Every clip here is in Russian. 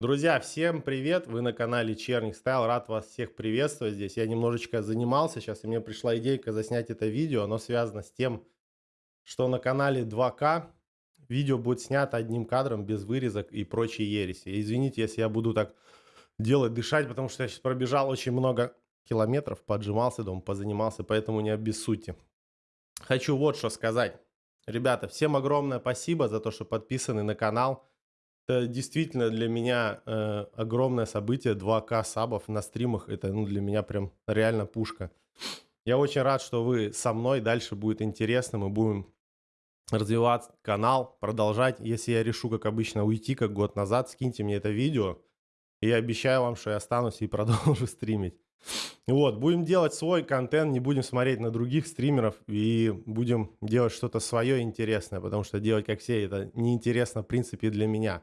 Друзья, всем привет! Вы на канале Черник Стайл. Рад вас всех приветствовать здесь. Я немножечко занимался сейчас, и мне пришла идейка заснять это видео. Оно связано с тем, что на канале 2К видео будет снято одним кадром, без вырезок и прочей ереси. Извините, если я буду так делать, дышать, потому что я сейчас пробежал очень много километров, поджимался дома, позанимался, поэтому не обессудьте. Хочу вот что сказать. Ребята, всем огромное спасибо за то, что подписаны на канал. Это действительно для меня э, огромное событие. 2К сабов на стримах. Это ну, для меня прям реально пушка. Я очень рад, что вы со мной. Дальше будет интересно. Мы будем развивать канал, продолжать. Если я решу, как обычно, уйти, как год назад, скиньте мне это видео. И я обещаю вам, что я останусь и продолжу стримить. Вот, будем делать свой контент, не будем смотреть на других стримеров и будем делать что-то свое интересное, потому что делать как все это неинтересно в принципе для меня.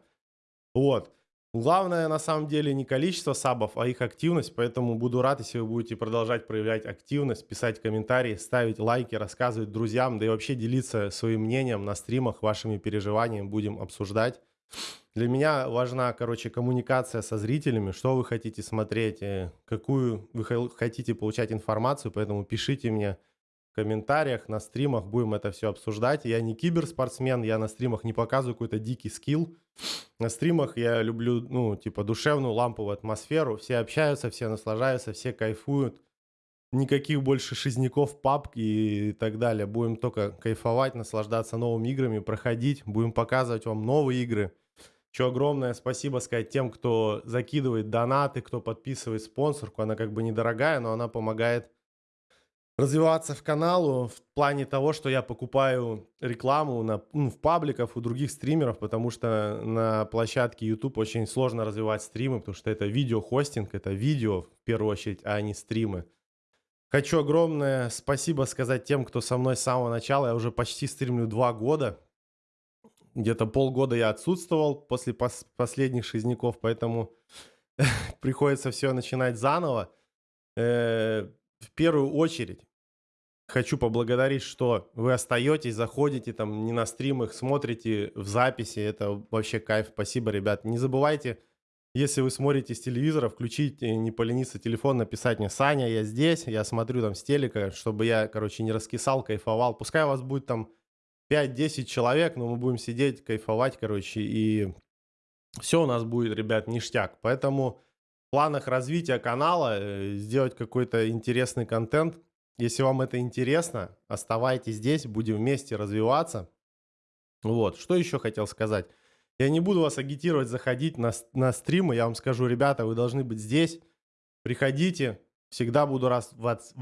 Вот. Главное, на самом деле, не количество сабов, а их активность, поэтому буду рад, если вы будете продолжать проявлять активность, писать комментарии, ставить лайки, рассказывать друзьям, да и вообще делиться своим мнением на стримах, вашими переживаниями будем обсуждать. Для меня важна, короче, коммуникация со зрителями, что вы хотите смотреть, э, какую вы хотите получать информацию, поэтому пишите мне комментариях, на стримах будем это все обсуждать. Я не киберспортсмен, я на стримах не показываю какой-то дикий скилл. На стримах я люблю, ну, типа, душевную ламповую атмосферу. Все общаются, все наслаждаются, все кайфуют. Никаких больше шизняков, папки и так далее. Будем только кайфовать, наслаждаться новыми играми, проходить. Будем показывать вам новые игры. Еще огромное спасибо сказать тем, кто закидывает донаты, кто подписывает спонсорку. Она как бы недорогая, но она помогает развиваться в каналу в плане того, что я покупаю рекламу на, ну, в пабликах у других стримеров, потому что на площадке YouTube очень сложно развивать стримы, потому что это видеохостинг, это видео в первую очередь, а не стримы. Хочу огромное спасибо сказать тем, кто со мной с самого начала. Я уже почти стримлю два года. Где-то полгода я отсутствовал после пос последних шизняков, поэтому приходится все начинать заново. Э, в первую очередь хочу поблагодарить, что вы остаетесь, заходите там не на стримах, смотрите в записи. Это вообще кайф. Спасибо, ребят. Не забывайте, если вы смотрите с телевизора, включить, не полениться телефон, написать мне, Саня, я здесь, я смотрю там с телека, чтобы я, короче, не раскисал, кайфовал. Пускай у вас будет там 5-10 человек, но мы будем сидеть, кайфовать, короче, и все у нас будет, ребят, ништяк. Поэтому планах развития канала э, сделать какой-то интересный контент. Если вам это интересно, оставайтесь здесь, будем вместе развиваться. Вот, что еще хотел сказать. Я не буду вас агитировать заходить на, на стримы, я вам скажу, ребята, вы должны быть здесь, приходите, всегда буду, раз, вас,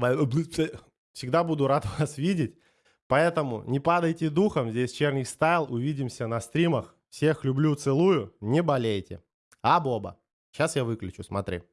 всегда буду рад вас видеть. Поэтому не падайте духом, здесь Черный Стайл, увидимся на стримах. Всех люблю, целую, не болейте. А Боба. Сейчас я выключу, смотри.